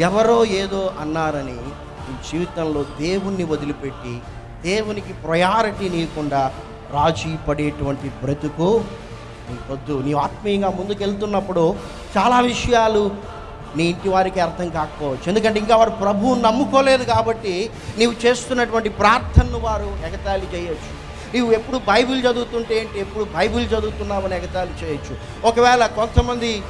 ఎవరో ఏదో అన్నారని నీ జీవితంలో దేవుణ్ణి వదిలిపెట్టి దేవునికి ప్రయారిటీ నీయకుండా రాజీ పడేటువంటి బ్రతుకు నీకొద్దు నీవు ఆత్మీయంగా ముందుకెళ్తున్నప్పుడు చాలా విషయాలు నీ ఇంటి వారికి అర్థం కాకపోవచ్చు. ఎందుకంటే ఇంకా వారు ప్రభువు నమ్ముకోలేదు కాబట్టి నీవు చేస్తున్నటువంటి ప్రార్థనను వారు ఎగతాళి చేయొచ్చు. నీవు ఎప్పుడు బైబిల్ చదువుతుంటే ఏంటి? ఎప్పుడు బైబిల్ చదువుతున్నావని ఎగతాళి చేయొచ్చు. ఒకవేళ కొంతమంది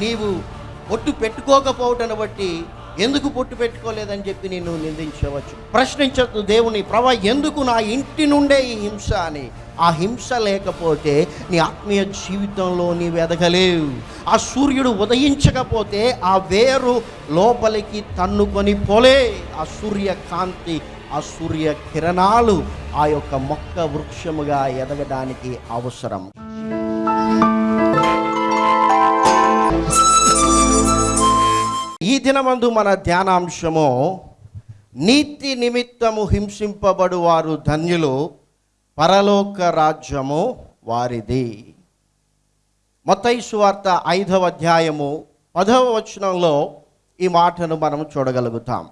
నీవు పొట్టు పెట్టుకోకపోవటను బట్టి ఎందుకు పొట్టు పెట్టుకోలేదని చెప్పి నేను నిందించవచ్చు. ప్రశ్నించదు దేవుని ప్రభా ఎందుకు నా ఇంటి నుండే ఈ హింస అని? ఆ హింస లేకపోతే నీ ఆత్మీయ జీవితంలో నీవు ఎదగలేవు ఆ సూర్యుడు ఉదయించకపోతే ఆ వేరు లోపలికి తన్నుకొని పోలే. ఆ సూర్యకాంతి ఆ సూర్య కిరణాలు ఆ యొక్క మొక్క వృక్షముగా ఎదగడానికి అవసరం. ఈ దినమందు మన ధ్యానాంశము నీతి నిమిత్తము హింసింపబడు వారు ధన్యులు పరలోక రాజ్యము వారిది. మతైసు వార్త ఐదవ అధ్యాయము పదవ వచనంలో ఈ మాటను మనం చూడగలుగుతాం.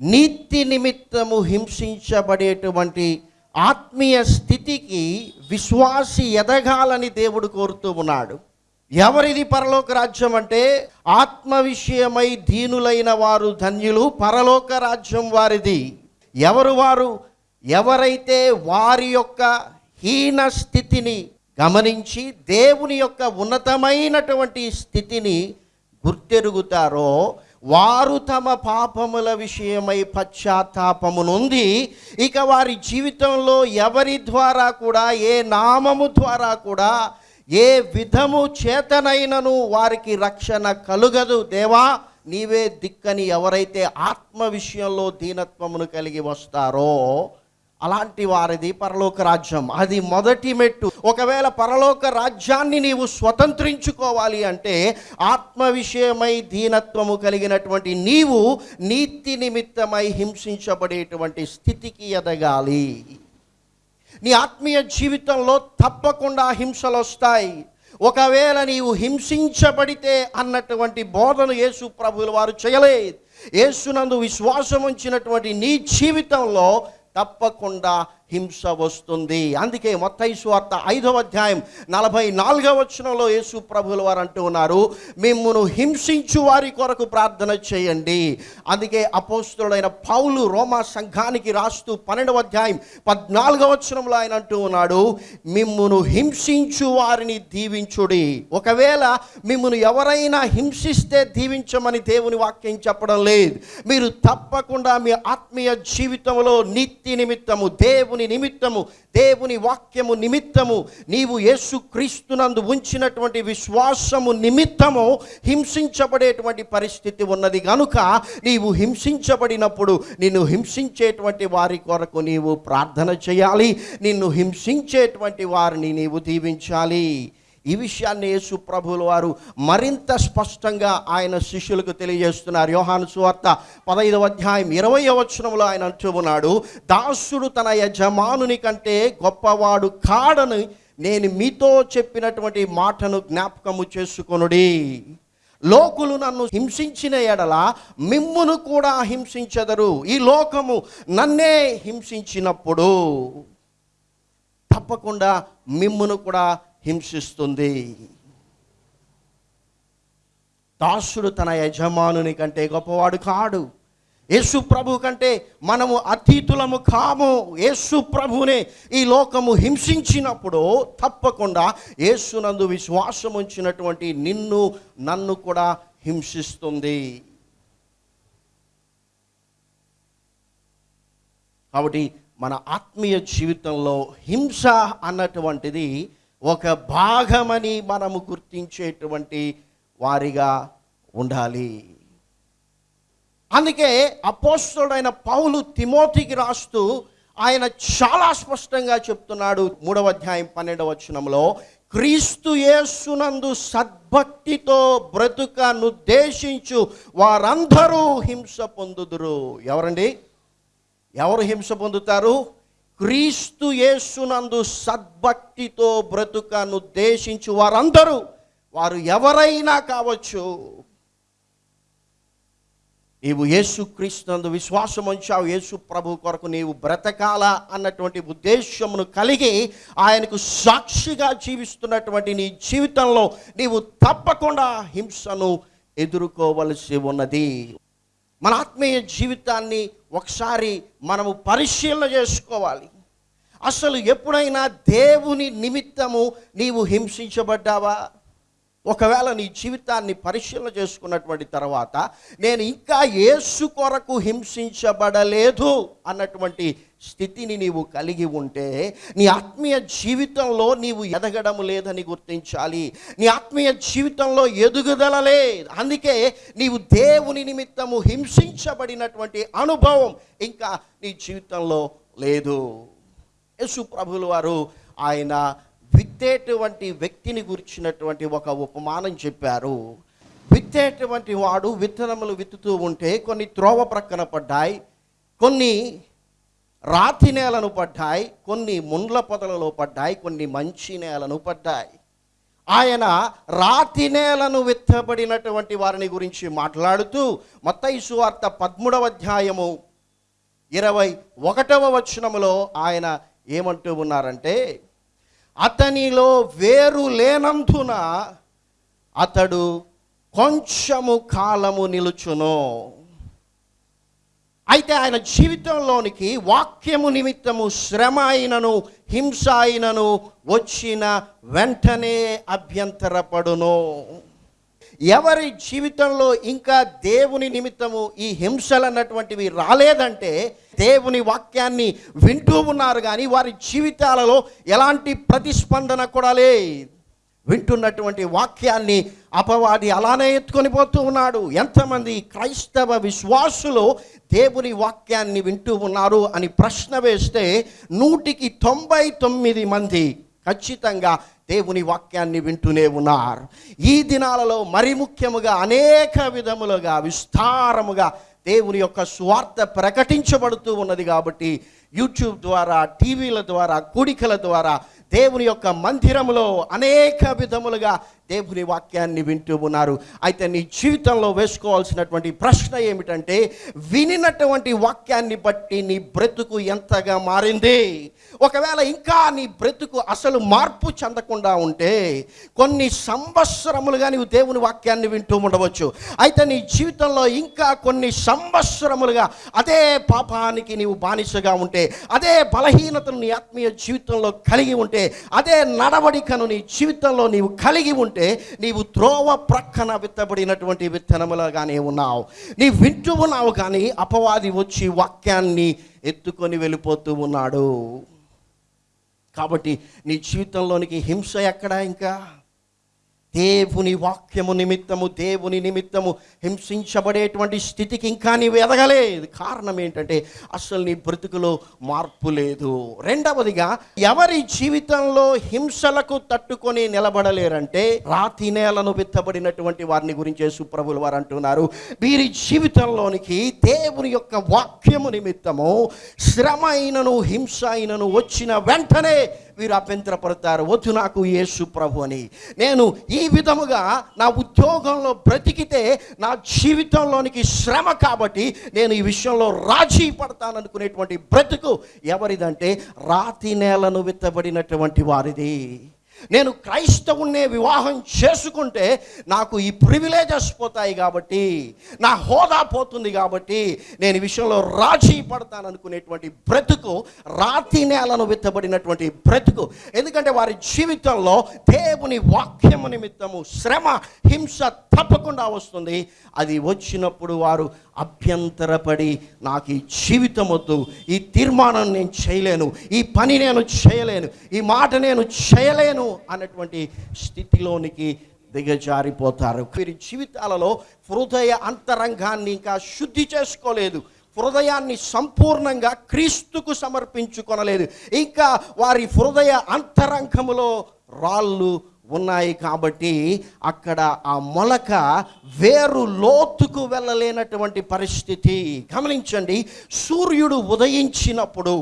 నీతి నిమిత్తము హింసించబడేటువంటి ఆత్మీయ స్థితికి విశ్వాసి ఎదగాలని దేవుడు కోరుతూ ఉన్నాడు. ఎవరిది పరలోక రాజ్యం అంటే ఆత్మ విషయమై దీనులైన వారు ధన్యులు పరలోక రాజ్యం వారిది. ఎవరు వారు? ఎవరైతే వారి యొక్క హీన స్థితిని గమనించి దేవుని యొక్క ఉన్నతమైనటువంటి స్థితిని గుర్తెరుగుతారో వారు తమ పాపముల విషయమై పశ్చాత్తాపమునుంది. ఇక వారి జీవితంలో ఎవరి ద్వారా కూడా ఏ నామము ద్వారా కూడా ఏ విధము చేతనైనను వారికి రక్షణ కలుగదు దేవా నీవే దిక్కని ఎవరైతే ఆత్మ విషయంలో దీనత్వమును కలిగి వస్తారో అలాంటి వారిది పరలోక రాజ్యం. అది మొదటి మెట్టు. ఒకవేళ పరలోక రాజ్యాన్ని నీవు స్వతంత్రించుకోవాలి అంటే ఆత్మ విషయమై దీనత్వము కలిగినటువంటి నీవు నీతి నిమిత్తమై హింసించబడేటువంటి స్థితికి ఎదగాలి. నీ ఆత్మీయ జీవితంలో తప్పకుండా హింసలు వస్తాయి. ఒకవేళ నీవు హింసించబడితే అన్నటువంటి బోధన యేసు ప్రభువులు వారు చేయలేదు. యేసునందు విశ్వాసం ఉంచినటువంటి నీ జీవితంలో తప్పకుండా హింస వస్తుంది. అందుకే మొత్తయి వార్త ఐదవ అధ్యాయం నలభై నాలుగవ వచనంలో యేసు ప్రభుల వారు అంటూ ఉన్నారు మిమ్మును హింసించు వారి కొరకు ప్రార్థన చేయండి. అందుకే అపోస్తుడైన పౌలు రోమా సంఘానికి రాస్తూ పన్నెండవ అధ్యాయం పద్నాలుగవ వచనంలో ఆయన అంటూ ఉన్నాడు మిమ్మును హింసించు వారిని దీవించుడి. ఒకవేళ మిమ్మును ఎవరైనా హింసిస్తే దీవించమని దేవుని వాక్యం చెప్పడం లేదు. మీరు తప్పకుండా మీ ఆత్మీయ జీవితంలో నీతి నిమిత్తము దేవుని నిమిత్తము దేవుని వాక్యము నిమిత్తము నీవు యేసు క్రీస్తునందు ఉంచినటువంటి విశ్వాసము నిమిత్తము హింసించబడేటువంటి పరిస్థితి ఉన్నది. కనుక నీవు హింసించబడినప్పుడు నిన్ను హింసించేటువంటి వారి కొరకు నీవు ప్రార్థన చేయాలి. నిన్ను హింసించేటువంటి వారిని నీవు దీవించాలి. ఈ విషయాన్ని యేసు ప్రభువుల వారు మరింత స్పష్టంగా ఆయన శిష్యులకు తెలియజేస్తున్నారు. యోహాను సువార్త పదైదవ అధ్యాయం ఇరవై వచనంలో ఆయన అంటున్నాడు దాసుడు తన యజమానుని కంటే గొప్పవాడు కాడని నేను మీతో చెప్పినటువంటి మాటను జ్ఞాపకము చేసుకొనుడి. లోకులు నన్ను హింసించిన ఎడల మిమ్మును కూడా హింసించెదరు. ఈ లోకము నన్నే హింసించినప్పుడు తప్పకుండా మిమ్మును కూడా హింసిస్తుంది. దాసుడు తన యజమానుని కంటే గొప్పవాడు కాడు. యేసు ప్రభు కంటే మనము అతీతులము కాము. యేసు ప్రభునే ఈ లోకము హింసించినప్పుడు తప్పకుండా యేసునందు విశ్వాసం ఉంచినటువంటి నిన్ను నన్ను కూడా హింసిస్తుంది. కాబట్టి మన ఆత్మీయ జీవితంలో హింస అన్నటువంటిది ఒక భాగమని మనము గుర్తించేటువంటి వారిగా ఉండాలి. అందుకే అపోస్తుడైన పౌలు తిమోతికి రాస్తూ ఆయన చాలా స్పష్టంగా చెప్తున్నాడు మూడవ అధ్యాయం పన్నెండవ వచనంలో క్రీస్తు యేసునందు సద్భక్తితో బ్రతుకనుద్దేశించు వారందరూ హింస పొందుదురు. ఎవరండి? ఎవరు హింస పొందుతారు? క్రీస్తు యేసునందు సద్భక్తితో బ్రతుకను ఉద్దేశించు వారందరూ వారు ఎవరైనా కావచ్చు నీవు యేసు క్రీస్తునందు విశ్వాసం ఉంచావు యేసు ప్రభు కొరకు నీవు బ్రతకాల అన్నటువంటి ఉద్దేశమును కలిగి ఆయనకు సాక్షిగా జీవిస్తున్నటువంటి నీ జీవితంలో నీవు తప్పకుండా హింసను ఎదుర్కోవలసి ఉన్నది. మన ఆత్మీయ జీవితాన్ని ఒకసారి మనము పరిశీలన చేసుకోవాలి. అసలు ఎప్పుడైనా దేవుని నిమిత్తము నీవు హింసించబడ్డావా? ఒకవేళ నీ జీవితాన్ని పరిశీలన చేసుకున్నటువంటి తర్వాత నేను ఇంకా యేసు కొరకు హింసించబడలేదు అన్నటువంటి స్థితిని నీవు కలిగి ఉంటే నీ ఆత్మీయ జీవితంలో నీవు ఎదగడం లేదని గుర్తించాలి. నీ ఆత్మీయ జీవితంలో ఎదుగుదల లేదు. అందుకే నీవు దేవుని నిమిత్తము హింసించబడినటువంటి అనుభవం ఇంకా నీ జీవితంలో లేదు. యేసు ప్రభులు వారు ఆయన విత్తేటువంటి వ్యక్తిని గురించినటువంటి ఒక ఉపమానం చెప్పారు. విత్తేటువంటి వాడు విత్తనములు విత్తుతూ ఉంటే కొన్ని త్రోవ ప్రక్కన పడ్డాయి కొన్ని రాతి నేలను పడ్డాయి కొన్ని ముండ్ల పొదలలో పడ్డాయి కొన్ని మంచి నేలను పడ్డాయి. ఆయన రాతి నేలను విత్తబడినటువంటి వారిని గురించి మాట్లాడుతూ మత్తయి వార్త పదమూడవ అధ్యాయము ఇరవై ఒకటవ వచనములో ఆయన ఏమంటూ ఉన్నారంటే అతనిలో వేరు లేనందున అతడు కొంచెము కాలము నిలుచును. అయితే ఆయన జీవితంలోనికి వాక్యము నిమిత్తము శ్రమ అయినను హింస అయినను వచ్చిన వెంటనే అభ్యంతరపడును. ఎవరి జీవితంలో ఇంకా దేవుని నిమిత్తము ఈ హింసలు అన్నటువంటివి రాలేదంటే దేవుని వాక్యాన్ని వింటూ ఉన్నారు కానీ వారి జీవితాలలో ఎలాంటి ప్రతిస్పందన కూడా లేదు. వింటున్నటువంటి వాక్యాన్ని అపవాది అలానే ఎత్తుకొని పోతూ ఉన్నాడు. ఎంతమంది క్రైస్తవ విశ్వాసులు దేవుని వాక్యాన్ని వింటూ ఉన్నారు అని ప్రశ్న వేస్తే నూటికి తొంభై తొమ్మిది మంది ఖచ్చితంగా దేవుని వాక్యాన్ని వింటూనే ఉన్నారు. ఈ దినాలలో మరి ముఖ్యముగా అనేక విధములుగా విస్తారముగా దేవుని యొక్క స్వార్థ ప్రకటించబడుతూ ఉన్నది కాబట్టి యూట్యూబ్ ద్వారా టీవీల ద్వారా కూడికల ద్వారా దేవుని యొక్క మందిరములో అనేక విధములుగా దేవుని వాక్యాన్ని వింటూ ఉన్నారు. అయితే నీ జీవితంలో వేసుకోవాల్సినటువంటి ప్రశ్న ఏమిటంటే వినినటువంటి వాక్యాన్ని బట్టి నీ బ్రతుకు ఎంతగా మారింది? ఒకవేళ ఇంకా నీ బ్రతుకు అసలు మార్పు చెందకుండా ఉంటే కొన్ని సంవత్సరములుగా నీవు దేవుని వాక్యాన్ని వింటూ ఉండవచ్చు. అయితే నీ జీవితంలో ఇంకా కొన్ని సంవత్సరములుగా అదే పాపానికి నీవు బానిసగా ఉంటే అదే బలహీనతను నీ ఆత్మీయ జీవితంలో కలిగి ఉంటే అదే నడవడికను నీ జీవితంలో నీవు కలిగి ఉంటే నీవు త్రోవ ప్రక్కన విత్తబడినటువంటి విత్తనములగానే ఉన్నావు. నీ వింటూ ఉన్నావు కానీ అపవాది వచ్చి వాక్యాన్ని ఎత్తుకొని వెళ్ళిపోతూ ఉన్నాడు. కాబట్టి నీ జీవితంలోనికి హింస ఎక్కడా ఇంకా? దేవుని వాక్యము నిమిత్తము దేవుని నిమిత్తము హింసించబడేటువంటి స్థితికి ఇంకా నీవు ఎదగలేదు. కారణం ఏంటంటే అసలు నీ బ్రతుకులో మార్పు లేదు. రెండవదిగా ఎవరి జీవితంలో హింసలకు తట్టుకొని నిలబడలేరంటే రాతి నేలను విత్తబడినటువంటి వారిని గురించి సుప్రభులు వారు అంటున్నారు. వీరి జీవితంలోనికి దేవుని యొక్క వాక్యము నిమిత్తము శ్రమ అయినను హింస అయినను వచ్చిన వెంటనే వీరు అభ్యంతరపడతారు వద్దు నాకు యేసు ప్రభు అని. నేను ఈ విధముగా నా ఉద్యోగంలో బ్రతికితే నా జీవితంలోనికి శ్రమ కాబట్టి నేను ఈ విషయంలో రాజీ పడతాననుకునేటువంటి బ్రతుకు ఎవరిదంటే రాతి నేలను విత్తబడినటువంటి వారిది. నేను క్రైస్తవుణ్ణే వివాహం చేసుకుంటే నాకు ఈ ప్రివిలేజెస్ పోతాయి కాబట్టి నా హోదా పోతుంది కాబట్టి నేను ఈ విషయంలో రాజీ పడతాననుకునేటువంటి బ్రతుకు రాతి నేలను విత్తబడినటువంటి బ్రతుకు. ఎందుకంటే వారి జీవితంలో దేవుని వాక్యము నిమిత్తము శ్రమ హింస తప్పకుండా వస్తుంది. అది వచ్చినప్పుడు వారు అభ్యంతరపడి నాకు ఈ జీవితం వద్దు ఈ తీర్మానం నేను చేయలేను ఈ పని నేను చేయలేను ఈ మాట నేను చేయలేను అన్నటువంటి స్థితిలోనికి దిగజారిపోతారు. వీరి జీవితాలలో హృదయ అంతరంగాన్ని ఇంకా శుద్ధి చేసుకోలేదు. హృదయాన్ని సంపూర్ణంగా క్రీస్తుకు సమర్పించుకొనలేదు. ఇంకా వారి హృదయ అంతరంగములో రాళ్ళు ఉన్నాయి కాబట్టి అక్కడ ఆ మొలక వేరు లోతుకు వెళ్ళలేనటువంటి పరిస్థితి. గమనించండి సూర్యుడు ఉదయించినప్పుడు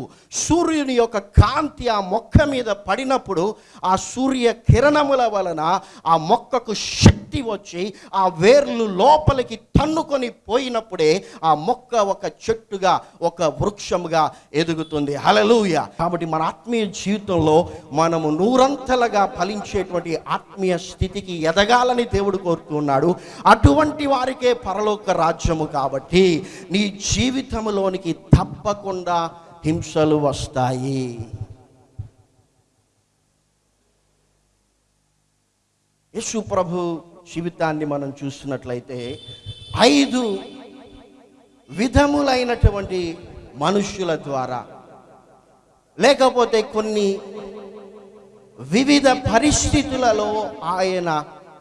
సూర్యుని యొక్క కాంతి ఆ మొక్క మీద పడినప్పుడు ఆ సూర్య కిరణముల వలన ఆ మొక్కకు శక్తి శక్తి వచ్చి ఆ వేర్లు లోపలికి తన్నుకొని పోయినప్పుడే ఆ మొక్క ఒక చెట్టుగా ఒక వృక్షముగా ఎదుగుతుంది. హలలుయ కాబట్టి మన ఆత్మీయ జీవితంలో మనము నూరంతలుగా ఫలించేటువంటి ఆత్మీయ స్థితికి ఎదగాలని దేవుడు కోరుతున్నాడు అటువంటి వారికే పరలోక రాజ్యము కాబట్టి నీ జీవితంలోనికి తప్పకుండా హింసలు వస్తాయి. యేసు ప్రభు జీవితాన్ని మనం చూస్తున్నట్లయితే ఐదు విధములైనటువంటి మనుష్యుల ద్వారా లేకపోతే కొన్ని వివిధ పరిస్థితులలో ఆయన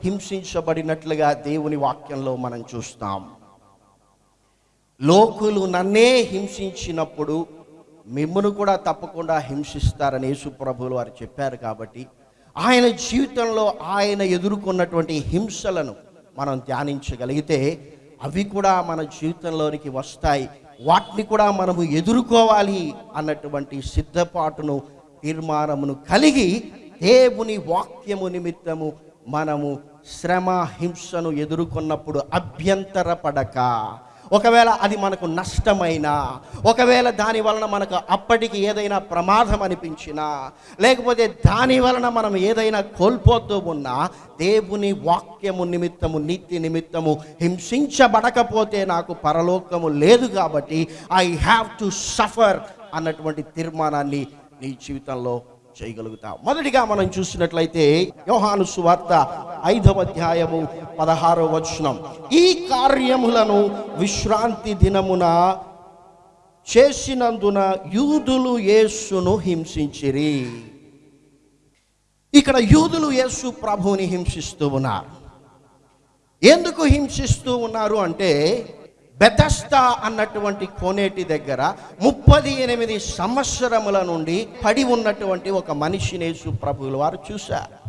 హింసించబడినట్లుగా దేవుని వాక్యంలో మనం చూస్తాం. లోకులు నన్నే హింసించినప్పుడు మిమ్మను కూడా తప్పకుండా హింసిస్తారని యేసుప్రభులు వారు చెప్పారు కాబట్టి ఆయన జీవితంలో ఆయన ఎదుర్కొన్నటువంటి హింసలను మనం ధ్యానించగలిగితే అవి కూడా మన జీవితంలోనికి వస్తాయి. వాటిని కూడా మనము ఎదుర్కోవాలి అన్నటువంటి సిద్ధపాటును తీర్మానమును కలిగి దేవుని వాక్యము నిమిత్తము మనము శ్రమ హింసను ఎదుర్కొన్నప్పుడు అభ్యంతరపడక ఒకవేళ అది మనకు నష్టమైనా ఒకవేళ దాని వలన మనకు అప్పటికి ఏదైనా ప్రమాదం అనిపించినా లేకపోతే దాని వలన మనం ఏదైనా కోల్పోతూ ఉన్నా దేవుని వాక్యము నిమిత్తము నీతి నిమిత్తము హింసించబడకపోతే నాకు పరలోకము లేదు కాబట్టి ఐ హ్యావ్ టు సఫర్ అన్నటువంటి తీర్మానాన్ని నీ జీవితంలో చేయగలుగుతాం. మొదటిగా మనం చూసినట్లయితే యోహాను సువార్త ఐదవ అధ్యాయము పదహారవ వచనం. ఈ కార్యములను విశ్రాంతి దినమున చేసినందున యూదులు యేసును హింసించిరి. ఇక్కడ యూదులు యేసు ప్రభువుని హింసిస్తూ ఉన్నారు. ఎందుకు హింసిస్తూ ఉన్నారు అంటే బెదస్తా అన్నటువంటి కోనేటి దగ్గర ముప్పది ఎనిమిది సంవత్సరముల నుండి పడి ఉన్నటువంటి ఒక మనిషిని యేసు ప్రభువులు వారు చూశారు.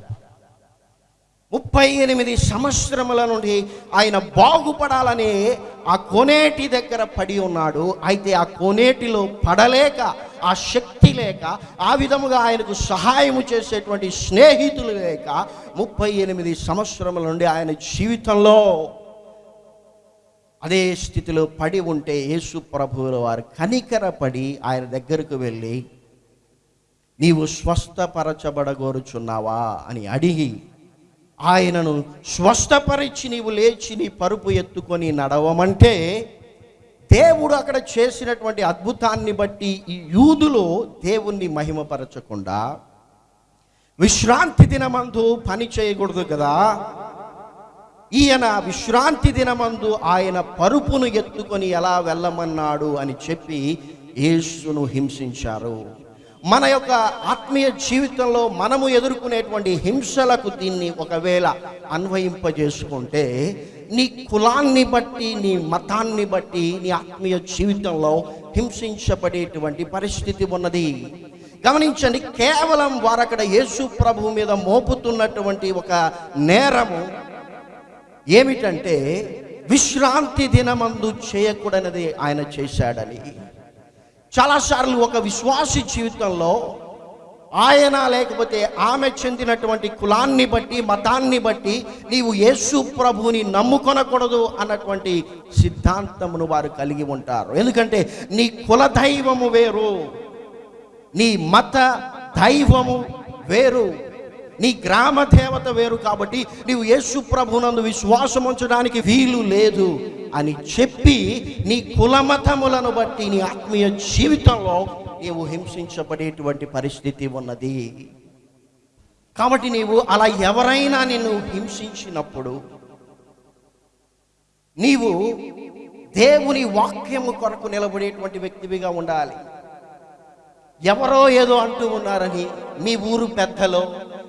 ముప్పై ఎనిమిది సంవత్సరముల నుండి ఆయన బాగుపడాలని ఆ కోనేటి దగ్గర పడి ఉన్నాడు. అయితే ఆ కోనేటిలో పడలేక ఆ శక్తి లేక ఆ విధముగా ఆయనకు సహాయము చేసేటువంటి స్నేహితులు లేక ముప్పై ఎనిమిది సంవత్సరముల నుండి ఆయన జీవితంలో అదే స్థితిలో పడి ఉంటే యేసు ప్రభువుల వారు కనికరపడి ఆయన దగ్గరకు వెళ్ళి నీవు స్వస్థపరచబడగోరుచున్నావా? అని అడిగి ఆయనను స్వస్థపరిచి నీవు లేచి నీ పరుపు ఎత్తుకొని నడవమంటే దేవుడు అక్కడ చేసినటువంటి అద్భుతాన్ని బట్టి ఈ యూదులు దేవుణ్ణి మహిమపరచకుండా విశ్రాంతి దినమందు పని చేయకూడదు కదా? ఈయన విశ్రాంతి దినమందు ఆయన పరుపును ఎత్తుకొని ఎలా వెళ్ళమన్నాడు అని చెప్పి యేసును హింసించారు. మన యొక్క ఆత్మీయ జీవితంలో మనము ఎదుర్కొనేటువంటి హింసలకు దీన్ని ఒకవేళ అన్వయింపజేసుకుంటే నీ కులాన్ని బట్టి నీ మతాన్ని బట్టి నీ ఆత్మీయ జీవితంలో హింసించబడేటువంటి పరిస్థితి ఉన్నది. గమనించండి కేవలం వారు అక్కడ యేసు ప్రభు మీద మోపుతున్నటువంటి ఒక నేరము ఏమిటంటే విశ్రాంతి దినమందు చేయకూడనిది ఆయన చేశాడని. చాలాసార్లు ఒక విశ్వాసి జీవితంలో ఆయన లేకపోతే ఆమె చెందినటువంటి కులాన్ని బట్టి మతాన్ని బట్టి నీవు యేసు ప్రభువుని నమ్ముకొనకూడదు అన్నటువంటి సిద్ధాంతమును వారు కలిగి ఉంటారు. ఎందుకంటే నీ కుల దైవము వేరు నీ మత దైవము వేరు. నీ గ్రామ దేవత వేరు కాబట్టి నీవు యేసు ప్రభునందు విశ్వాసం ఉంచడానికి వీలు లేదు అని చెప్పి నీ కులమతములను బట్టి నీ ఆత్మీయ జీవితంలో నీవు హింసించబడేటువంటి పరిస్థితి ఉన్నది. కాబట్టి నీవు అలా ఎవరైనా నిన్ను హింసించినప్పుడు నీవు దేవుని వాక్యము కొరకు నిలబడేటువంటి వ్యక్తివిగా ఉండాలి. ఎవరో ఏదో అంటూ ఉన్నారని మీ ఊరు పెద్దలో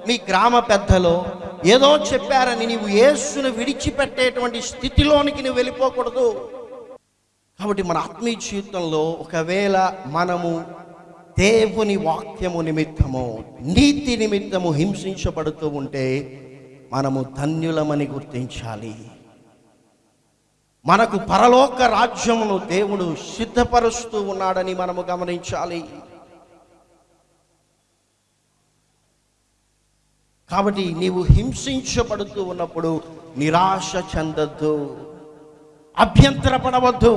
మీ గ్రామ పెద్దలో ఏదో చెప్పారని నీవు యేసును విడిచిపెట్టేటువంటి స్థితిలోనికి నువ్వు వెళ్ళిపోకూడదు. కాబట్టి మన ఆత్మీయ జీవితంలో ఒకవేళ మనము దేవుని వాక్యము నిమిత్తము నీతి నిమిత్తము హింసించబడుతూ ఉంటే మనము ధన్యులమని గుర్తించాలి. మనకు పరలోక రాజ్యమును దేవుడు సిద్ధపరుస్తూ ఉన్నాడని మనము గమనించాలి. కాబట్టి నీవు హింసించబడుతూ ఉన్నప్పుడు నిరాశ చెందద్దు అభ్యంతరపడవద్దు.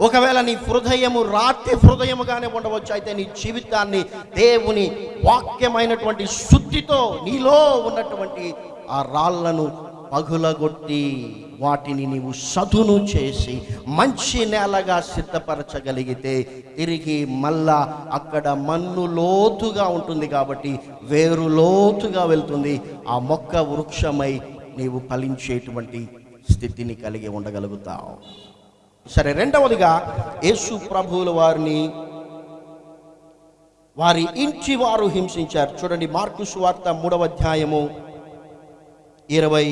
ఒకవేళ నీ హృదయము రాతి హృదయముగానే ఉండవచ్చు అయితే నీ జీవితాన్ని దేవుని వాక్యమైనటువంటి శుద్ధితో నీలో ఉన్నటువంటి ఆ రాళ్ళను పగులగొట్టి వాటిని నీవు సదును చేసి మంచి నేలగా సిద్ధపరచగలిగితే తిరిగి మళ్ళా అక్కడ మన్ను లోతుగా ఉంటుంది కాబట్టి వేరు లోతుగా వెళ్తుంది. ఆ మొక్క వృక్షమై నీవు ఫలించేటువంటి స్థితిని కలిగి ఉండగలుగుతావు. సరే రెండవదిగా యేసు ప్రభువుల వారిని వారి ఇంటి వారు హింసించారు. చూడండి మార్కు సువార్త మూడవ అధ్యాయము ఇరవై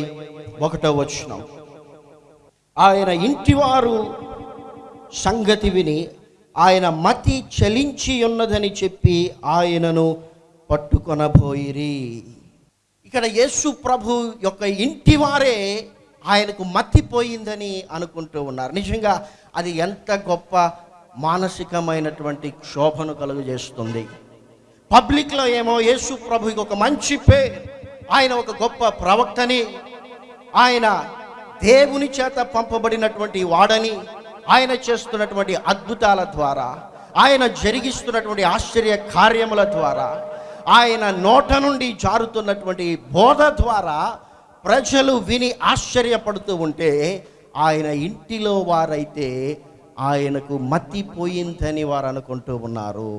ఒకటో వచ్చినాం ఆయన ఇంటివారు సంగతి విని ఆయన మతి చలించి ఉన్నదని చెప్పి ఆయనను పట్టుకొనబోయిరి. ఇక్కడ యేసు ప్రభు యొక్క ఇంటివారే ఆయనకు మతిపోయిందని అనుకుంటూ ఉన్నారు. నిజంగా అది ఎంత గొప్ప మానసికమైనటువంటి క్షోభను కలుగజేస్తుంది. పబ్లిక్లో ఏమో యేసు ప్రభుకి ఒక మంచి పేరు ఆయన ఒక గొప్ప ప్రవక్తని ఆయన దేవుని చేత పంపబడినటువంటి వాడని ఆయన చేస్తున్నటువంటి అద్భుతాల ద్వారా ఆయన జరిగిస్తున్నటువంటి ఆశ్చర్య కార్యముల ద్వారా ఆయన నోట నుండి జారుతున్నటువంటి బోధ ద్వారా ప్రజలు విని ఆశ్చర్యపడుతూ ఉంటే ఆయన ఇంటిలో వారైతే ఆయనకు మతిపోయిందని వారు అనుకుంటూ ఉన్నారు.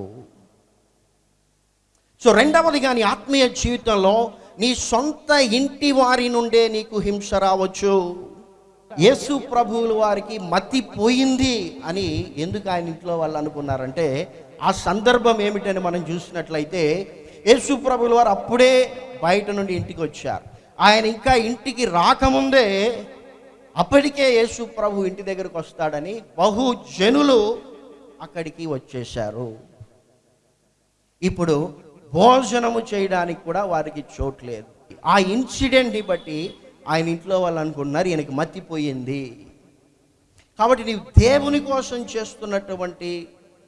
సో రెండవది కానీ ఆత్మీయ జీవితంలో నీ సొంత ఇంటి వారి నుండే నీకు హింస రావచ్చు. యేసు ప్రభువుల వారికి మతి పోయింది అని ఎందుకు ఆయన ఇంట్లో వాళ్ళు అనుకున్నారంటే ఆ సందర్భం ఏమిటని మనం చూసినట్లయితే యేసు ప్రభుల వారు అప్పుడే బయట నుండి ఇంటికి వచ్చారు. ఆయన ఇంకా ఇంటికి రాకముందే అప్పటికే యేసు ప్రభు ఇంటి దగ్గరకు వస్తాడని బహు జనులు అక్కడికి వచ్చేశారు. ఇప్పుడు భోజనము చేయడానికి కూడా వారికి చోట్లేదు ఆ ఇన్సిడెంట్ని బట్టి ఆయన ఇంట్లో వాళ్ళు అనుకున్నారు ఈయనకి మత్తిపోయింది కాబట్టి నీవు దేవుని కోసం చేస్తున్నటువంటి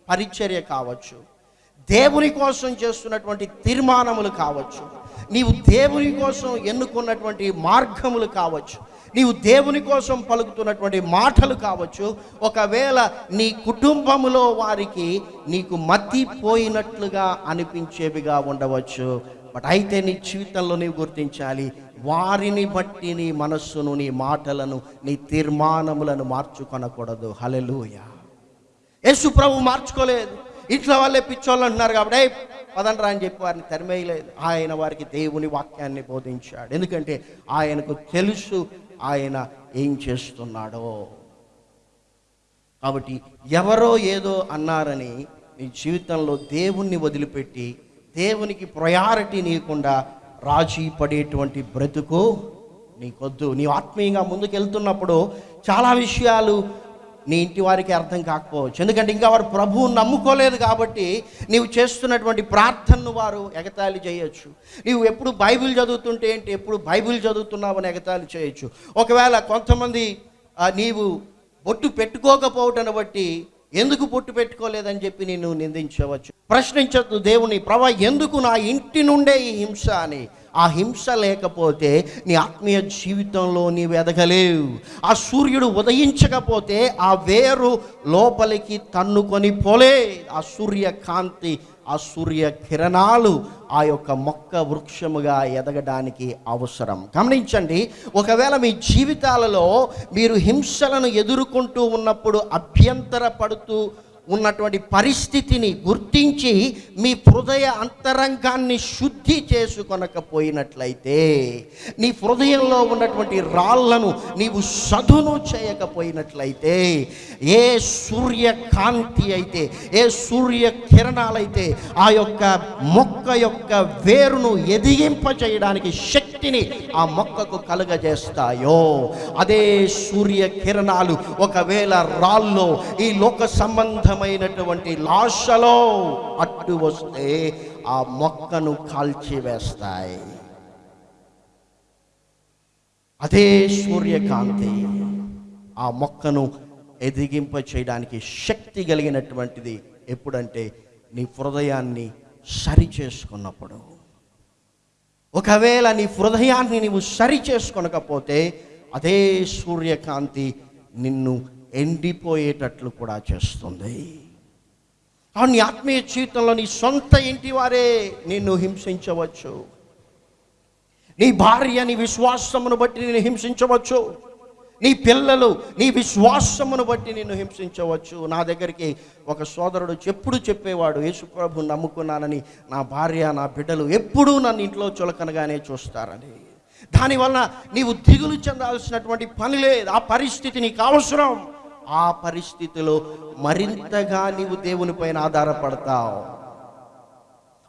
పరిచర్య కావచ్చు. దేవుని కోసం చేస్తున్నటువంటి తీర్మానములు కావచ్చు. నీవు దేవుని కోసం ఎన్నుకున్నటువంటి మార్గములు కావచ్చు. నీవు దేవుని కోసం పలుకుతున్నటువంటి మాటలు కావచ్చు. ఒకవేళ నీ కుటుంబములో వారికి నీకు మతిపోయినట్లుగా అనిపించేవిగా ఉండవచ్చు. బట్ అయితే నీ జీవితంలో నీవు గుర్తించాలి వారిని బట్టి నీ మనస్సును నీ మాటలను నీ తీర్మానములను మార్చుకొనకూడదు. హలెలూయా యేసు ప్రభు మార్చుకోలేదు. ఇంట్లో వాళ్ళే పిచ్చోళ్ళు అంటున్నారు కాబట్టి పదండ్రా అని చెప్పి వారిని తరిమేయలేదు. ఆయన వారికి దేవుని వాక్యాన్ని బోధించాడు. ఎందుకంటే ఆయనకు తెలుసు ఆయన ఏం చేస్తున్నాడో. కాబట్టి ఎవరో ఏదో అన్నారని నీ జీవితంలో దేవుణ్ణి వదిలిపెట్టి దేవునికి ప్రయారిటీ నీయకుండా రాజీ పడేటువంటి బ్రతుకు నీకొద్దు. నీవు ఆత్మీయంగా ముందుకెళ్తున్నప్పుడు చాలా విషయాలు నీ ఇంటి వారికి అర్థం కాకపోవచ్చు. ఎందుకంటే ఇంకా వారు ప్రభువు నమ్ముకోలేదు కాబట్టి నీవు చేస్తున్నటువంటి ప్రార్థనను వారు ఎగతాళి చేయొచ్చు. నీవు ఎప్పుడు బైబిల్ చదువుతుంటే ఏంటి? ఎప్పుడు బైబిల్ చదువుతున్నావని ఎగతాళి చేయొచ్చు. ఒకవేళ కొంతమంది నీవు బొట్టు పెట్టుకోకపోవటను బట్టి ఎందుకు పొట్టు పెట్టుకోలేదని చెప్పి నేను నిందించవచ్చు? ప్రశ్నించద్దు దేవుని ప్రభా ఎందుకు నా ఇంటి నుండే ఈ హింస అని? ఆ హింస లేకపోతే నీ ఆత్మీయ జీవితంలో నీవు ఎదగలేవు. ఆ సూర్యుడు ఉదయించకపోతే ఆ వేరు లోపలికి తన్నుకొని పోలే. ఆ సూర్యకాంతి ఆ సూర్య కిరణాలు ఆ యొక్క మొక్క వృక్షముగా ఎదగడానికి అవసరం. గమనించండి ఒకవేళ మీ జీవితాలలో మీరు హింసలను ఎదుర్కొంటూ ఉన్నప్పుడు అభ్యంతర పడుతూ ఉన్నటువంటి పరిస్థితిని గుర్తించి మీ హృదయ అంతరంగాన్ని శుద్ధి చేసుకొనకపోయినట్లయితే నీ హృదయంలో ఉన్నటువంటి రాళ్ళను నీవు సదును చేయకపోయినట్లయితే ఏ సూర్యకాంతి అయితే ఏ సూర్య కిరణాలైతే ఆ యొక్క మొక్క యొక్క వేరును ఎదిగింప చేయడానికి శక్తిని ఆ మొక్కకు కలుగజేస్తాయో అదే సూర్య కిరణాలు ఒకవేళ రాల్లో ఈ లోక సంబంధం సంబంధమైనటువంటి లాశలో అట్టు వస్తే ఆ మొక్కను కాల్చివేస్తాయి. అదే సూర్యకాంతి. ఆ మొక్కను ఎదిగింప చేయడానికి శక్తి కలిగినటువంటిది ఎప్పుడంటే నీ హృదయాన్ని సరి చేసుకున్నప్పుడు ఒకవేళ నీ హృదయాన్ని నీవు సరి చేసుకొనకపోతే అదే సూర్యకాంతి నిన్ను ఎండిపోయేటట్లు కూడా చేస్తుంది. నీ ఆత్మీయ జీవితంలో నీ సొంత ఇంటి వారే నిన్ను హింసించవచ్చు. నీ భార్య నీ విశ్వాసమును బట్టి నిన్ను హింసించవచ్చు. నీ పిల్లలు నీ విశ్వాసమును బట్టి నిన్ను హింసించవచ్చు. నా దగ్గరికి ఒక సోదరుడు ఎప్పుడు చెప్పేవాడు యేసుప్రభు నమ్ముకున్నానని నా భార్య నా బిడ్డలు ఎప్పుడూ నన్ను ఇంట్లో చులకనగానే చూస్తారని. దానివల్ల నీవు దిగులు చెందాల్సినటువంటి పని లేదు. ఆ పరిస్థితి నీకు అవసరం. ఆ పరిస్థితిలో మరింతగా నీవు దేవుని పైన ఆధారపడతావు.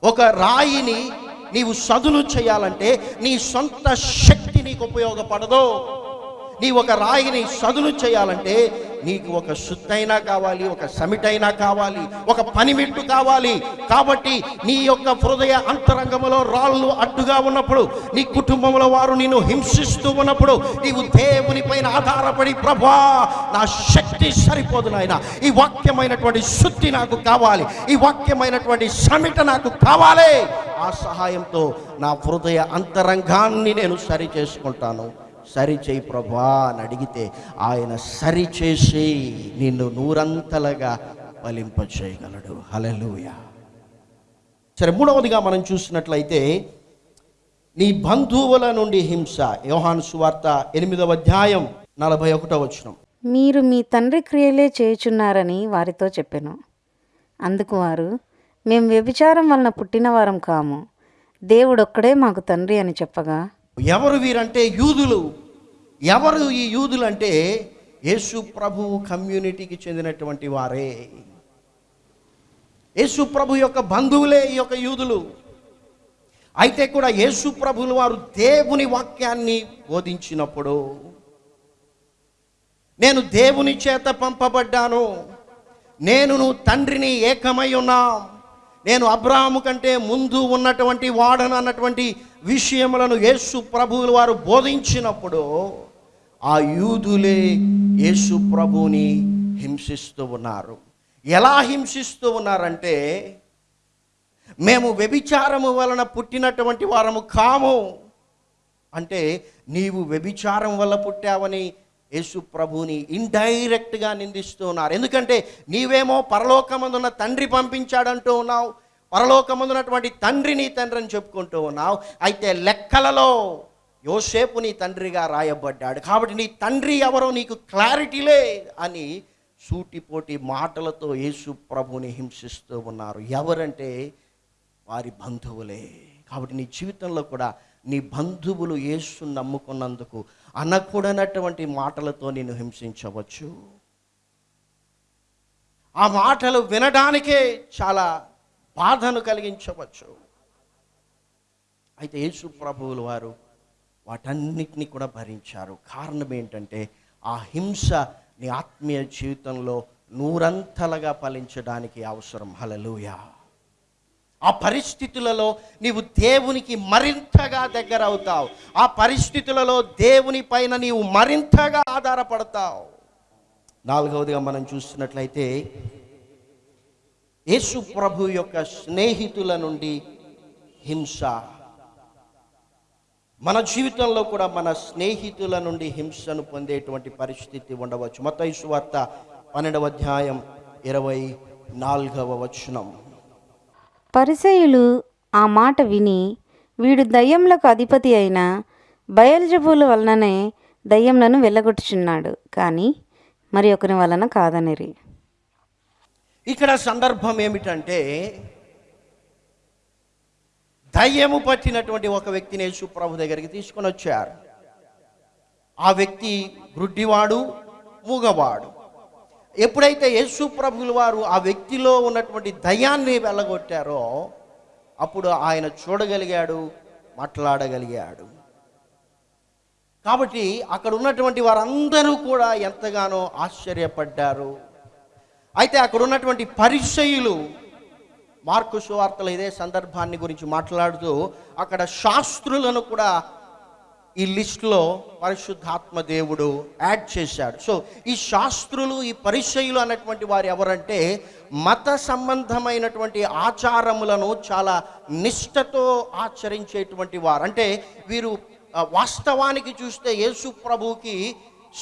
ఒక రాయిని నీవు సదును చేయాలంటే నీ సొంత శక్తి నీకు ఉపయోగపడదు. నీ ఒక రాయిని సదును చేయాలంటే నీకు ఒక సుత్తైనా కావాలి ఒక సమిటైనా కావాలి ఒక పనిమిట్టు కావాలి. కాబట్టి నీ యొక్క హృదయ అంతరంగములో రాళ్ళు అడ్డుగా ఉన్నప్పుడు నీ కుటుంబంలో వారు నిన్ను హింసిస్తూ ఉన్నప్పుడు నీవు దేవుని పైన ఆధారపడి ప్రభా నా శక్తి సరిపోదు నాయన. ఈ వాక్యమైనటువంటి శుద్ధి నాకు కావాలి. ఈ వాక్యమైనటువంటి సమిట నాకు కావాలి. ఆ సహాయంతో నా హృదయ అంతరంగాన్ని నేను సరి చేసుకుంటాను. సరిచేయి ప్రభా అని అడిగితే ఆయన సరిచేసి నిన్ను నూరంతలుగా ఫలింపచేయగలడు. హలలుయ సరే మూడవదిగా మనం చూసినట్లయితే నీ బంధువుల నుండి హింస. యోహాను సువార్త ఎనిమిదవ అధ్యాయం నలభై ఒకటో వచ్చిన మీరు మీ తండ్రి క్రియలే చేయుచున్నారని వారితో చెప్పాను. అందుకు వారు మేము వ్యభిచారం వలన పుట్టిన వారం కాము. దేవుడొక్కడే మాకు తండ్రి అని చెప్పగా ఎవరు వీరంటే యూదులు? ఎవరు ఈ యూదులు అంటే యేసు ప్రభు కమ్యూనిటీకి చెందినటువంటి వారే. యేసు ప్రభు యొక్క బంధువులే ఈ యొక్క యూదులు. అయితే కూడా యేసు ప్రభులు వారు దేవుని వాక్యాన్ని బోధించినప్పుడు నేను దేవుని చేత పంపబడ్డాను నేను నువ్వు తండ్రిని ఏకమై ఉన్నాం. నేను అబ్రాహము కంటే ముందు ఉన్నటువంటి వాడను అన్నటువంటి విషయములను యేసు ప్రభువులు వారు బోధించినప్పుడు ఆ యూదులే యేసు ప్రభువుని హింసిస్తూ ఉన్నారు. ఎలా హింసిస్తూ ఉన్నారంటే మేము వ్యభిచారము వలన పుట్టినటువంటి వారము కాము. అంటే నీవు వ్యభిచారం వల్ల పుట్టావని యేసు ప్రభుని ఇండైరెక్ట్గా నిందిస్తూ ఉన్నారు. ఎందుకంటే నీవేమో పరలోకమందున్న తండ్రి పంపించాడంటూ ఉన్నావు పరలోకమందున్నటువంటి తండ్రి నీ తండ్రి అని చెప్పుకుంటూ ఉన్నావు. అయితే లెక్కలలో యోసేపు నీ తండ్రిగా రాయబడ్డాడు. కాబట్టి నీ తండ్రి ఎవరో నీకు క్లారిటీలే అని సూటిపోటి మాటలతో యేసు ప్రభుని హింసిస్తూ ఉన్నారు. ఎవరంటే వారి బంధువులే. కాబట్టి నీ జీవితంలో కూడా నీ బంధువులు యేసు నమ్ముకున్నందుకు అనకూడనటువంటి మాటలతో నేను హింసించవచ్చు. ఆ మాటలు వినడానికే చాలా బాధను కలిగించవచ్చు. అయితే యేసు ప్రభువులు వారు వాటన్నిటిని కూడా భరించారు. కారణం ఏంటంటే ఆ హింస నీ ఆత్మీయ జీవితంలో నూరంతలుగా ఫలించడానికి అవసరం. హలలుయా ఆ పరిస్థితులలో నీవు దేవునికి మరింతగా దగ్గర అవుతావు ఆ పరిస్థితులలో దేవుని పైన నీవు మరింతగా ఆధారపడతావు. నాలుగవదిగా మనం చూస్తున్నట్లయితే యేసు ప్రభు యొక్క స్నేహితుల నుండి హింస. మన జీవితంలో కూడా మన స్నేహితుల నుండి హింసను పొందేటువంటి పరిస్థితి ఉండవచ్చు. మత వార్త పన్నెండవ అధ్యాయం ఇరవై నాలుగవ వచనం. పరిసయులు ఆ మాట విని వీడు దయ్యములకు అధిపతి అయిన బయల్జబుల వలననే దయ్యములను వెళ్ళగొట్టుచున్నాడు. కానీ మరి ఒకరి వలన కాదనిరి. ఇక్కడ సందర్భం ఏమిటంటే దయ్యము పట్టినటువంటి ఒక వ్యక్తిని యేసు ప్రభు దగ్గరికి తీసుకొని వచ్చారు. ఆ వ్యక్తి గ్రుడ్డివాడు మూగవాడు. ఎప్పుడైతే యేసు ప్రభులు వారు ఆ వ్యక్తిలో ఉన్నటువంటి దయాన్ని వెళ్ళగొట్టారో అప్పుడు ఆయన చూడగలిగాడు మాట్లాడగలిగాడు. కాబట్టి అక్కడ ఉన్నటువంటి వారందరూ కూడా ఎంతగానో ఆశ్చర్యపడ్డారు. అయితే అక్కడ ఉన్నటువంటి పరిచయులు మార్కు సువార్తలు ఇదే సందర్భాన్ని గురించి మాట్లాడుతూ అక్కడ శాస్త్రులను కూడా ఈ లిస్టులో పరిశుద్ధాత్మ దేవుడు యాడ్ చేశాడు. సో ఈ శాస్త్రులు ఈ పరిచయులు అన్నటువంటి వారు ఎవరంటే మత సంబంధమైనటువంటి ఆచారములను చాలా నిష్ఠతో ఆచరించేటువంటి వారు. అంటే వీరు వాస్తవానికి చూస్తే యేసు ప్రభుకి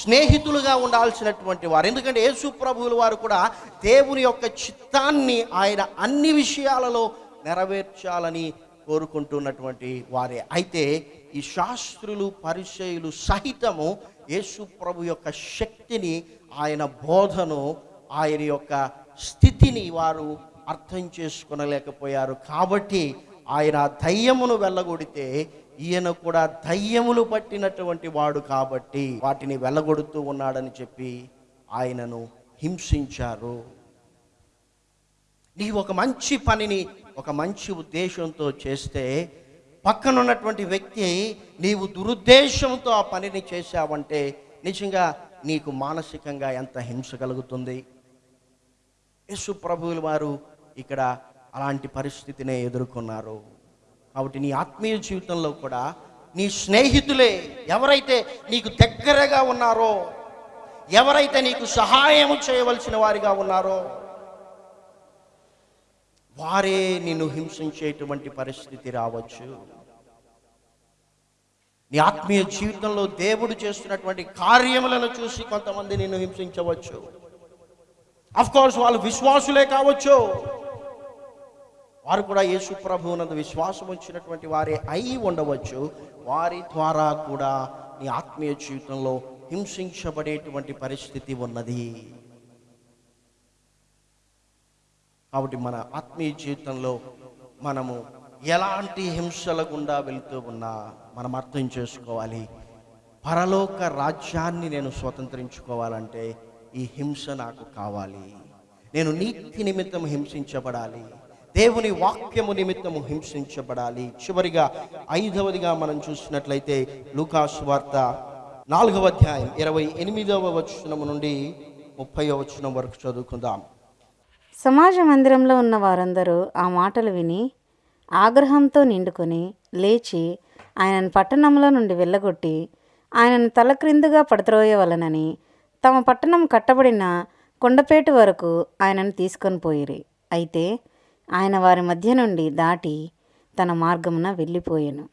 స్నేహితులుగా ఉండాల్సినటువంటి వారు. ఎందుకంటే యేసు ప్రభువుల వారు కూడా దేవుని యొక్క చిత్తాన్ని ఆయన అన్ని విషయాలలో నెరవేర్చాలని కోరుకుంటున్నటువంటి వారే. అయితే ఈ శాస్త్రులు పరిచయులు సహితము యేసు ప్రభు యొక్క శక్తిని ఆయన బోధను ఆయన యొక్క స్థితిని వారు అర్థం చేసుకునలేకపోయారు. కాబట్టి ఆయన దయ్యమును వెళ్ళగొడితే ఈయన కూడా దయ్యములు పట్టినటువంటి వాడు కాబట్టి వాటిని వెళ్ళగొడుతూ ఉన్నాడని చెప్పి ఆయనను హింసించారు. నీవు ఒక మంచి పనిని ఒక మంచి ఉద్దేశంతో చేస్తే పక్కనున్నటువంటి వ్యక్తి నీవు దురుద్దేశంతో ఆ పనిని చేశావంటే నిజంగా నీకు మానసికంగా ఎంత హింస కలుగుతుంది? యేసు ప్రభువులు వారు ఇక్కడ అలాంటి పరిస్థితినే ఎదుర్కొన్నారు. కాబట్టి నీ ఆత్మీయ జీవితంలో కూడా నీ స్నేహితులే ఎవరైతే నీకు దగ్గరగా ఉన్నారో ఎవరైతే నీకు సహాయం చేయవలసిన వారిగా ఉన్నారో వారే నిన్ను హింసించేటువంటి పరిస్థితి రావచ్చు. నీ ఆత్మీయ జీవితంలో దేవుడు చేస్తున్నటువంటి కార్యములను చూసి కొంతమంది నిన్ను హింసించవచ్చు. అఫ్ కోర్స్ వాళ్ళు విశ్వాసులే కావచ్చు. వారు కూడా యేసు ప్రభువునందు విశ్వాసం వచ్చినటువంటి వారే అయి ఉండవచ్చు. వారి ద్వారా కూడా నీ ఆత్మీయ జీవితంలో హింసించబడేటువంటి పరిస్థితి ఉన్నది. కాబట్టి మన ఆత్మీయ జీవితంలో మనము ఎలాంటి హింసల గుండా వెళుతూ ఉన్నా మనం అర్థం చేసుకోవాలి. పరలోక రాజ్యాన్ని నేను స్వతంత్రించుకోవాలంటే ఈ హింస నాకు కావాలి. నేను నీతి నిమిత్తం హింసించబడాలి. దేవుని వాక్యము నిమిత్తము హింసించబడాలి. చివరిగా ఐదవదిగా మనం చూసినట్లయితే లూకాసు వార్త నాలుగవ అధ్యాయం ఇరవై ఎనిమిదవ వచనము నుండి ముప్పై వచనం వరకు చదువుకుందాం. సమాజ మందిరంలో ఉన్న వారందరూ ఆ మాటలు విని ఆగ్రహంతో నిండుకొని లేచి ఆయనను పట్టణంలో నుండి వెళ్ళగొట్టి ఆయనను తలక్రిందుగా పడత్రోయవలనని తమ పట్టణం కట్టబడిన కొండపేటు వరకు ఆయనను తీసుకొని పోయిరి. అయితే ఆయన వారి మధ్య నుండి దాటి తన మార్గమున వెళ్ళిపోయాను.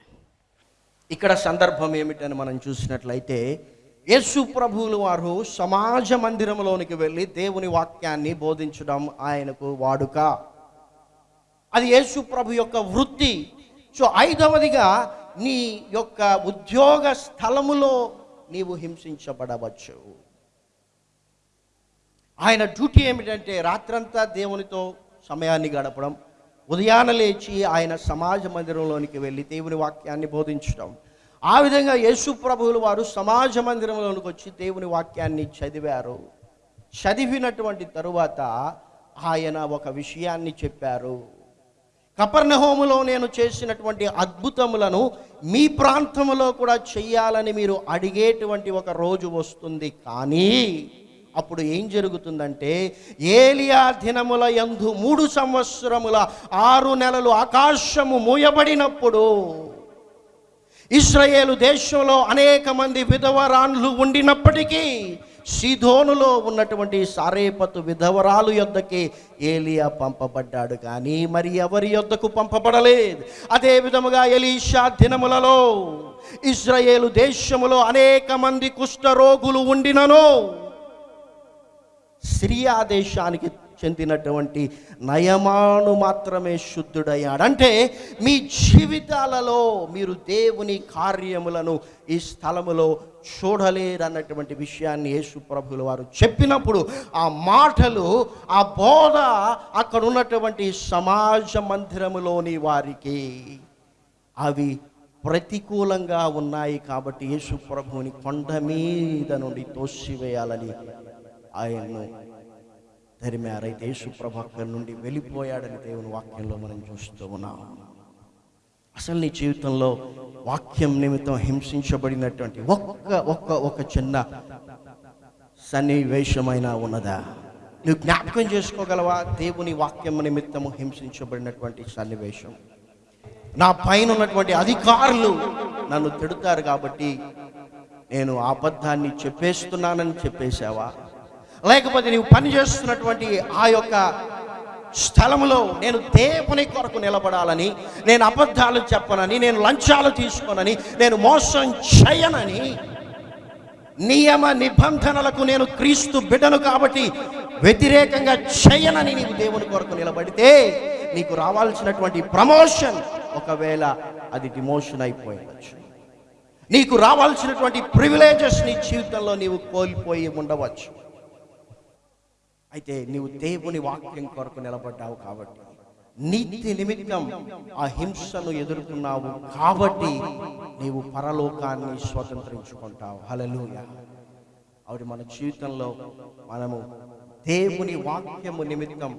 ఇక్కడ సందర్భం ఏమిటని మనం చూసినట్లయితే యేసు ప్రభువులు వారు సమాజ మందిరంలోనికి వెళ్ళి దేవుని వాక్యాన్ని బోధించడం ఆయనకు వాడుక. అది యేసు ప్రభు యొక్క వృత్తి. సో ఐదవదిగా నీ యొక్క ఉద్యోగ స్థలములో నీవు హింసించబడవచ్చు. ఆయన డ్యూటీ ఏమిటంటే రాత్రంతా దేవునితో సమయాన్ని గడపడం ఉదయాన లేచి ఆయన సమాజ మందిరంలోనికి వెళ్ళి దేవుని వాక్యాన్ని బోధించడం. ఆ విధంగా యేసు ప్రభువులు వారు సమాజ మందిరంలోనికి వచ్చి దేవుని వాక్యాన్ని చదివారు. చదివినటువంటి తరువాత ఆయన ఒక విషయాన్ని చెప్పారు. కపర్ణహోములో నేను చేసినటువంటి అద్భుతములను మీ ప్రాంతంలో కూడా చెయ్యాలని మీరు అడిగేటువంటి ఒక రోజు వస్తుంది. కానీ అప్పుడు ఏం జరుగుతుందంటే ఏలియా దినముల యందు మూడు సంవత్సరముల ఆరు నెలలు ఆకాశము మూయబడినప్పుడు ఇస్రాయేలు దేశంలో అనేక మంది విధవరాన్లు ఉండినప్పటికీ సిధోనులో ఉన్నటువంటి సారేపతు విధవరాలు యొద్దకి ఏలియా పంపబడ్డాడు కానీ మరి ఎవరి యొద్దకు పంపబడలేదు? అదే విధముగా ఎలీషా దినములలో ఇజ్రాయేలు దేశములో అనేక మంది కుష్ఠరోగులు ఉండినను. సిరియా దేశానికి చెందినటువంటి నయమాను మాత్రమే శుద్ధుడయ్యాడు అంటే మీ జీవితాలలో మీరు దేవుని కార్యములను ఈ స్థలములో చూడలేరన్నటువంటి విషయాన్ని యేసు ప్రభులు వారు చెప్పినప్పుడు ఆ మాటలు ఆ బోధ అక్కడ ఉన్నటువంటి సమాజ మందిరములోని వారికి అవి ప్రతికూలంగా ఉన్నాయి కాబట్టి యేసు ప్రభువుని కొండ మీద నుండి తోసివేయాలని ఆయన్ను తరిమారైతే యేసు అక్కడి నుండి వెళ్ళిపోయాడని దేవుని వాక్యంలో మనం చూస్తూ ఉన్నాం. అసలు నీ జీవితంలో వాక్యం నిమిత్తం హింసించబడినటువంటి ఒక్క ఒక్క ఒక చిన్న సన్నివేశమైనా ఉన్నదా? నువ్వు జ్ఞాపకం చేసుకోగలవా? దేవుని వాక్యం నిమిత్తము హింసించబడినటువంటి సన్నివేశం. నా పైన ఉన్నటువంటి అధికారులు నన్ను తిడతారు కాబట్టి నేను ఆ అబద్ధాన్ని చెప్పేస్తున్నానని చెప్పేశావా? లేకపోతే నీవు పనిచేస్తున్నటువంటి ఆ యొక్క స్థలములో నేను దేవుని కొరకు నిలబడాలని నేను అబద్ధాలు చెప్పనని నేను లంచాలు తీసుకోనని నేను మోసం చేయనని నియమ నిబంధనలకు నేను క్రీస్తు బిడ్డను కాబట్టి వ్యతిరేకంగా చేయనని నీవు దేవుని కొరకు నిలబడితే నీకు రావాల్సినటువంటి ప్రమోషన్ ఒకవేళ అది డిమోషన్ అయిపోయవచ్చు. నీకు రావాల్సినటువంటి ప్రివిలేజెస్ నీ జీవితంలో నీవు కోల్పోయి ఉండవచ్చు. అయితే నీవు దేవుని వాక్యం కొరకు నిలబడ్డావు కాబట్టి. నీతి నిమిత్తం ఆ హింసను ఎదుర్కొన్నావు కాబట్టి నీవు పరలోకాన్ని స్వతంత్రించుకుంటావు. హలలుయ ఆవిడ మన జీవితంలో మనము దేవుని వాక్యము నిమిత్తం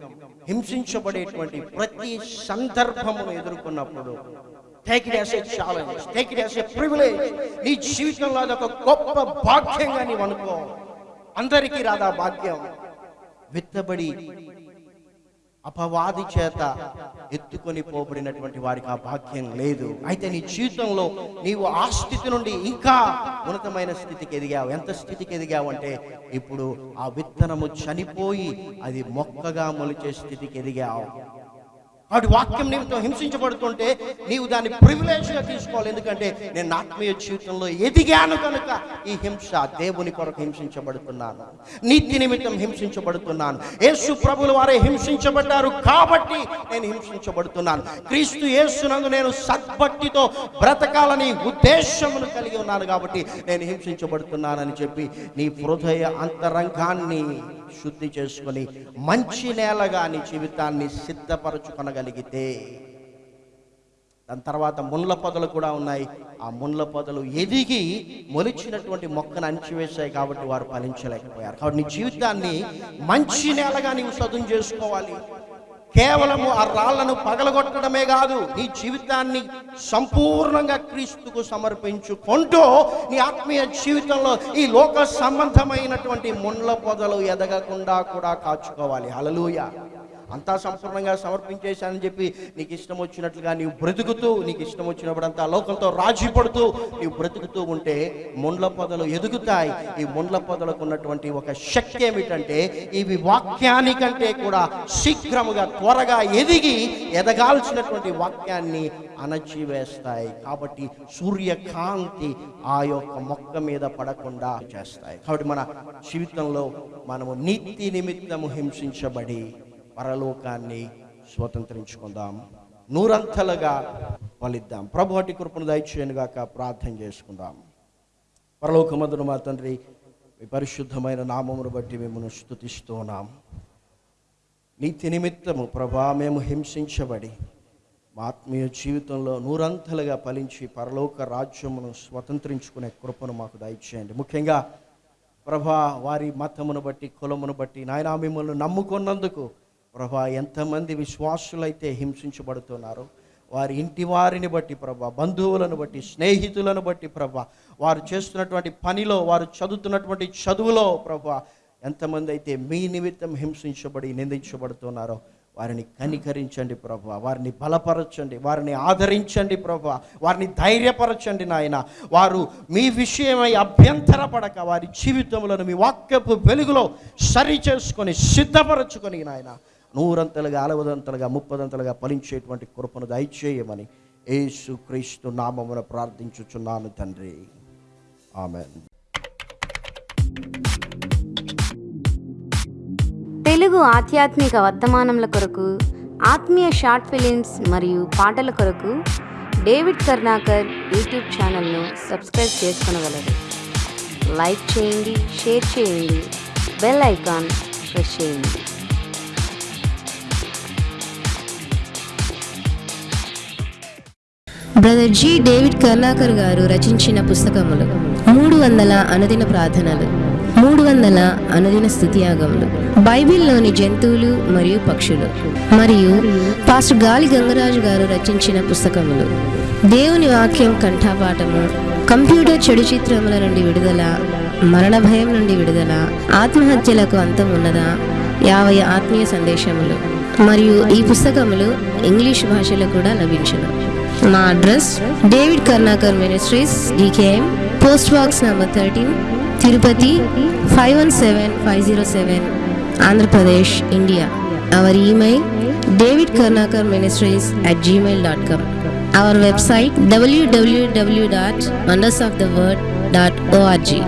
హింసించబడేటువంటి ప్రతి సందర్భమును ఎదుర్కొన్నప్పుడు take it as a challenge take it as privilege నీ జీవితంలో అదొక గొప్ప భాగ్యంగా నీవు అనుకో. అందరికీ రాదా భాగ్యం? విత్తబడి అపవాది చేత ఎత్తుకొని పోబడినటువంటి వారికి ఆ భాగ్యం లేదు. అయితే నీ జీవితంలో నీవు ఆ స్థితి నుండి ఇంకా ఉన్నతమైన స్థితికి ఎదిగావు. ఎంత స్థితికి ఎదిగావు అంటే ఇప్పుడు ఆ విత్తనము చనిపోయి అది మొక్కగా మొలిచే స్థితికి ఎదిగావు. వాటి వాక్యం నిమిత్తం హింసించబడుతుంటే నీవు దాన్ని ప్రివిలేజ్గా తీసుకోవాలి. ఎందుకంటే నేను ఆత్మీయ జీవితంలో ఎదిగాను కనుక ఈ హింస దేవుని కొరకు హింసించబడుతున్నాను. నీతి నిమిత్తం హింసించబడుతున్నాను. యేసు ప్రభుల వారే హింసించబడ్డారు కాబట్టి నేను హింసించబడుతున్నాను. క్రీస్తు యేసునందు నేను సద్భక్తితో బ్రతకాలని ఉద్దేశమును కలిగి ఉన్నాను కాబట్టి నేను హింసించబడుతున్నానని చెప్పి నీ హృదయ అంతరంగాన్ని శుద్ధి చేసుకొని మంచి నేలగా నీ జీవితాన్ని సిద్ధపరచుకొనగలిగితే దాని తర్వాత ముండ్ల పొదలు కూడా ఉన్నాయి. ఆ ముండ్ల పొదలు ఎదిగి మొలిచినటువంటి మొక్కను అణిచివేశాయి కాబట్టి వారు ఫలించలేకపోయారు. కాబట్టి నీ జీవితాన్ని మంచి నేలగా నీవు సదును చేసుకోవాలి. కేవలము ఆ రాళ్ళను పగలగొట్టడమే కాదు నీ జీవితాన్ని సంపూర్ణంగా క్రీస్తుకు సమర్పించుకుంటూ నీ ఆత్మీయ జీవితంలో ఈ లోక సంబంధమైనటువంటి ముండ్ల పొదలు ఎదగకుండా కూడా కాచుకోవాలి. హలలుయ అంతా సంపూర్ణంగా సమర్పించేశానని చెప్పి నీకు ఇష్టం వచ్చినట్లుగా నీవు బ్రతుకుతూ నీకు ఇష్టం వచ్చినప్పుడంతా లోకంతో రాజీ పడుతూ నీవు బ్రతుకుతూ ఉంటే ముండ్ల పొదలు ఎదుగుతాయి. ఈ ముండ్ల పొదలకు ఉన్నటువంటి ఒక శక్తి ఏమిటంటే ఇవి వాక్యానికంటే కూడా శీఘ్రముగా త్వరగా ఎదిగి ఎదగాల్సినటువంటి వాక్యాన్ని అణచివేస్తాయి. కాబట్టి సూర్యకాంతి ఆ యొక్క మొక్క మీద పడకుండా చేస్తాయి. కాబట్టి మన జీవితంలో మనము నీతి నిమిత్తము హింసించబడి పరలోకాన్ని స్వతంత్రించుకుందాం. నూరంతలుగా ఫలిద్దాం. ప్రభు అటి కృపను దయచేయనుగాక ప్రార్థన చేసుకుందాం. పరలోకమందును మా తండ్రి మీ పరిశుద్ధమైన నామమును బట్టి మిమ్మల్ని స్థుతిస్తున్నాం. నీతి నిమిత్తము ప్రభా మేము హింసించబడి మా ఆత్మీయ జీవితంలో నూరంతలుగా ఫలించి పరలోక రాజ్యమును స్వతంత్రించుకునే కృపను మాకు దయచేయండి. ముఖ్యంగా ప్రభా వారి మతమును బట్టి కులమును బట్టి నాయనా మిమ్మల్ని నమ్ముకున్నందుకు ప్రభా ఎంతమంది విశ్వాసులైతే హింసించబడుతున్నారు వారి ఇంటి వారిని బట్టి ప్రభా బంధువులను బట్టి స్నేహితులను బట్టి ప్రభా వారు చేస్తున్నటువంటి పనిలో వారు చదువుతున్నటువంటి చదువులో ప్రభా ఎంతమంది అయితే మీ నిమిత్తం హింసించబడి నిందించబడుతున్నారో వారిని కనికరించండి ప్రభు వారిని బలపరచండి వారిని ఆదరించండి ప్రభు వారిని ధైర్యపరచండి నాయన. వారు మీ విషయమై అభ్యంతరపడక వారి జీవితములను మీ వాక్యపు వెలుగులో సరి చేసుకొని సిద్ధపరచుకొని నాయన. నూరంతలుగా అలవదంతలుగా ముప్పదంతలుగా ఫలించేటువంటి కృపను దయచేయమని యేసు క్రీస్తు నామమున ప్రార్థించుచున్నాను తండ్రి. ఆమె తెలుగు ఆధ్యాత్మిక వర్తమానముల కొరకు ఆత్మీయ షార్ట్ ఫిలిమ్స్ మరియు పాటల కొరకు డేవిడ్ కర్ణాకర్ యూట్యూబ్ ఛానల్ను సబ్స్క్రైబ్ చేసుకునగలరు. లైక్ చేయండి షేర్ చేయండి బెల్ ఐకాన్ ప్రెస్ చేయండి. బ్రదర్ జి డేవిడ్ కర్ణాకర్ గారు రచించిన పుస్తకములు. మూడు వందల అనుదిన ప్రార్థనలు. మూడు వందల అనుదిన స్థుతియాగములు. బైబిల్లోని జంతువులు మరియు పక్షులు. మరియు పాస్టర్ గాలి గంగరాజు గారు రచించిన పుస్తకములు. దేవుని వాక్యం కంఠాపాఠము కంప్యూటర్ చెడు చిత్రముల నుండి విడుదల మరణ భయం నుండి విడుదల ఆత్మహత్యలకు అంతం ఉన్నదా? యాభై ఆత్మీయ సందేశములు. మరియు ఈ పుస్తకములు ఇంగ్లీష్ భాషలో కూడా లభించును. మా address David Karnakar ministries DKM post box number thirteen Tirupati five one seven five zero seven Andhra Pradesh India our email David Karnakar ministries at Gmail dot com our website WWW dot wonders of the world dot ORG